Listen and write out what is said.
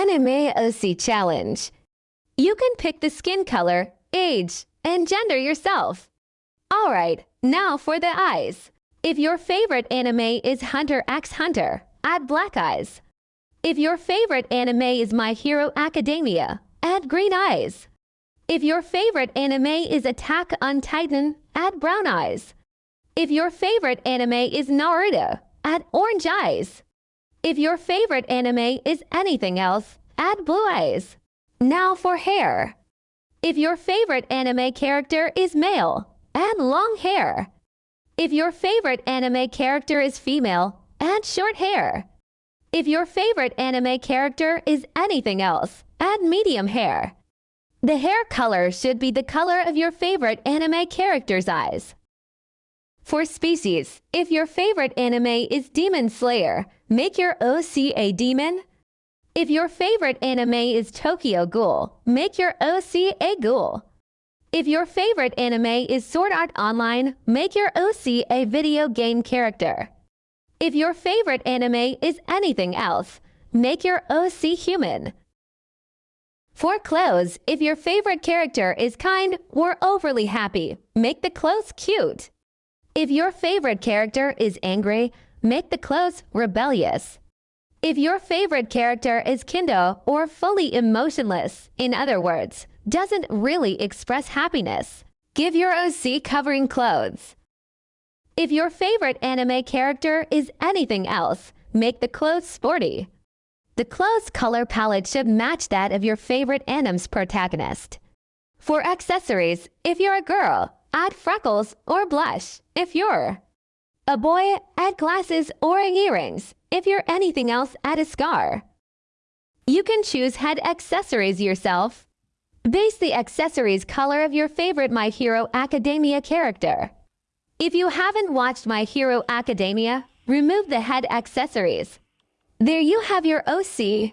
Anime OC Challenge. You can pick the skin color, age, and gender yourself. Alright, now for the eyes. If your favorite anime is Hunter x Hunter, add black eyes. If your favorite anime is My Hero Academia, add green eyes. If your favorite anime is Attack on Titan, add brown eyes. If your favorite anime is Naruto, add orange eyes. If your favorite anime is anything else, add blue eyes. Now for hair. If your favorite anime character is male, add long hair. If your favorite anime character is female, add short hair. If your favorite anime character is anything else, add medium hair. The hair color should be the color of your favorite anime character's eyes. For species, if your favorite anime is Demon Slayer, make your OC a demon. If your favorite anime is Tokyo Ghoul, make your OC a ghoul. If your favorite anime is Sword Art Online, make your OC a video game character. If your favorite anime is anything else, make your OC human. For clothes, if your favorite character is kind or overly happy, make the clothes cute. If your favorite character is angry, make the clothes rebellious. If your favorite character is Kindo or fully emotionless, in other words, doesn't really express happiness, give your OC covering clothes. If your favorite anime character is anything else, make the clothes sporty. The clothes color palette should match that of your favorite anime's protagonist. For accessories, if you're a girl, add freckles or blush if you're. A boy, add glasses or earrings. If you're anything else, add a scar. You can choose head accessories yourself. Base the accessories color of your favorite My Hero Academia character. If you haven't watched My Hero Academia, remove the head accessories. There you have your OC